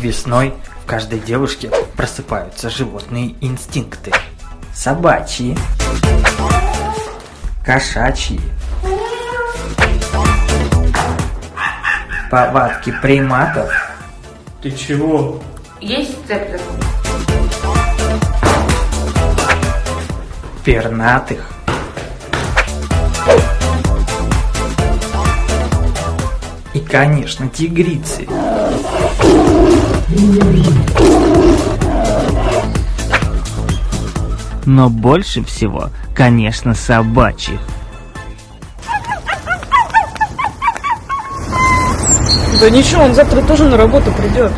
Весной в каждой девушке просыпаются животные инстинкты. Собачьи, кошачьи, повадки приматов, Ты чего? Есть сцептор? пернатых. Конечно, тигрицы. Но больше всего, конечно, собачьих. Да ничего, он завтра тоже на работу придет.